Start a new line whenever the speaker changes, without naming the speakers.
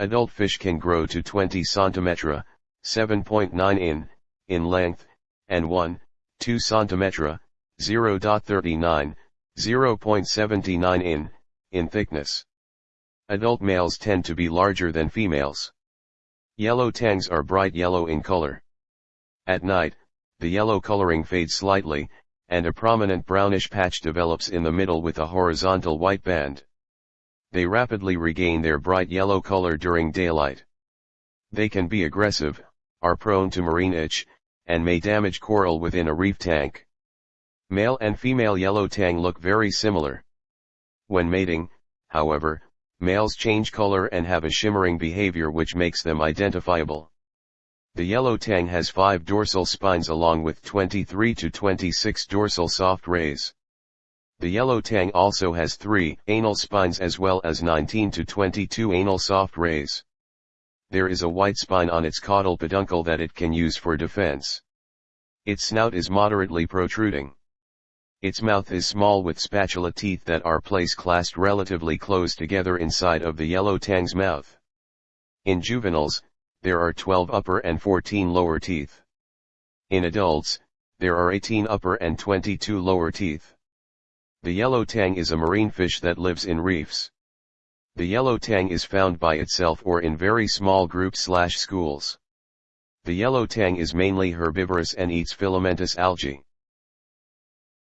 Adult fish can grow to 20 cm, 7.9 in, in length, and 1, 2 cm, 0.39, 0.79 in, in thickness. Adult males tend to be larger than females. Yellow tangs are bright yellow in color. At night, the yellow coloring fades slightly, and a prominent brownish patch develops in the middle with a horizontal white band. They rapidly regain their bright yellow color during daylight. They can be aggressive, are prone to marine itch, and may damage coral within a reef tank. Male and female yellow tang look very similar. When mating, however, males change color and have a shimmering behavior which makes them identifiable. The yellow tang has 5 dorsal spines along with 23 to 26 dorsal soft rays. The yellow tang also has 3 anal spines as well as 19 to 22 anal soft rays. There is a white spine on its caudal peduncle that it can use for defense. Its snout is moderately protruding. Its mouth is small with spatula teeth that are placed clasped relatively close together inside of the yellow tang's mouth. In juveniles, there are 12 upper and 14 lower teeth. In adults, there are 18 upper and 22 lower teeth. The yellow tang is a marine fish that lives in reefs. The yellow tang is found by itself or in very small groups slash schools. The yellow tang is mainly herbivorous and eats filamentous algae.